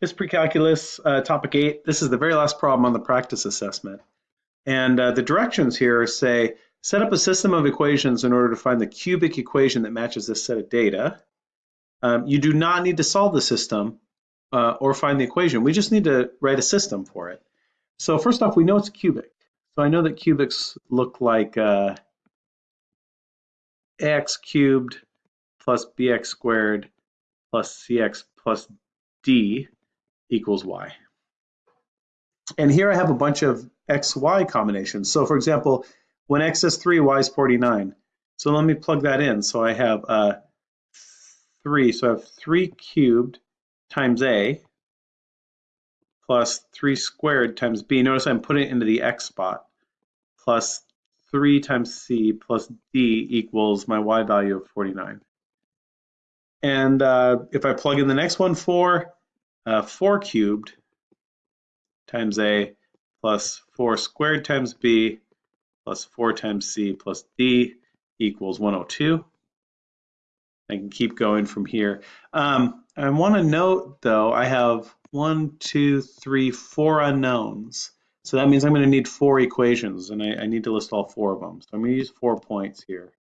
It's pre-calculus, uh, topic eight. This is the very last problem on the practice assessment. And uh, the directions here say, set up a system of equations in order to find the cubic equation that matches this set of data. Um, you do not need to solve the system uh, or find the equation. We just need to write a system for it. So first off, we know it's cubic. So I know that cubics look like uh, ax cubed plus bx squared plus cx plus d equals y. And here I have a bunch of xy combinations. So for example, when x is 3, y is 49. So let me plug that in. So I have uh, 3. So I have 3 cubed times a plus 3 squared times b. Notice I'm putting it into the x spot plus 3 times c plus d equals my y value of 49. And uh, if I plug in the next one, 4, uh, 4 cubed times a plus 4 squared times b plus 4 times c plus d equals 102. I can keep going from here. Um, I want to note, though, I have one, two, three, four unknowns. So that means I'm going to need four equations, and I, I need to list all four of them. So I'm going to use four points here.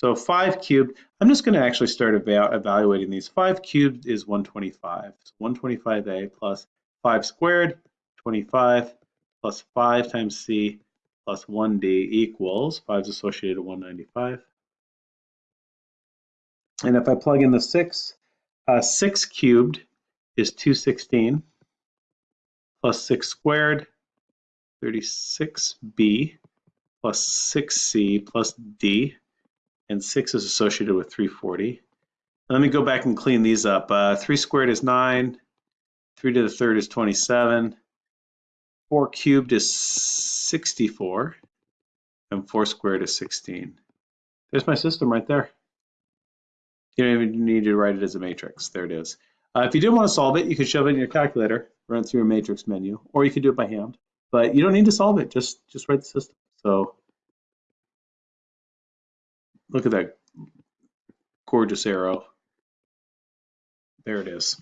So 5 cubed, I'm just going to actually start eva evaluating these. 5 cubed is 125. So 125a plus 5 squared, 25, plus 5 times c plus 1d equals, 5 is associated to 195. And if I plug in the 6, uh, 6 cubed is 216 plus 6 squared, 36b plus 6c plus d, and 6 is associated with 340. Let me go back and clean these up. Uh, 3 squared is 9, 3 to the third is 27, 4 cubed is 64, and 4 squared is 16. There's my system right there. You don't even need to write it as a matrix. There it is. Uh, if you did want to solve it, you could shove it in your calculator, run it through a matrix menu, or you could do it by hand. But you don't need to solve it. Just just write the system. So look at that gorgeous arrow. There it is.